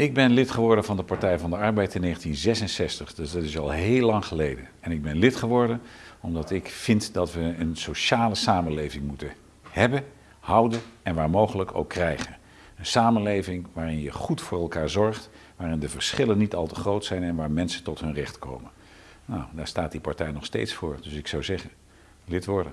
Ik ben lid geworden van de Partij van de Arbeid in 1966, dus dat is al heel lang geleden. En ik ben lid geworden omdat ik vind dat we een sociale samenleving moeten hebben, houden en waar mogelijk ook krijgen. Een samenleving waarin je goed voor elkaar zorgt, waarin de verschillen niet al te groot zijn en waar mensen tot hun recht komen. Nou, daar staat die partij nog steeds voor. Dus ik zou zeggen, lid worden.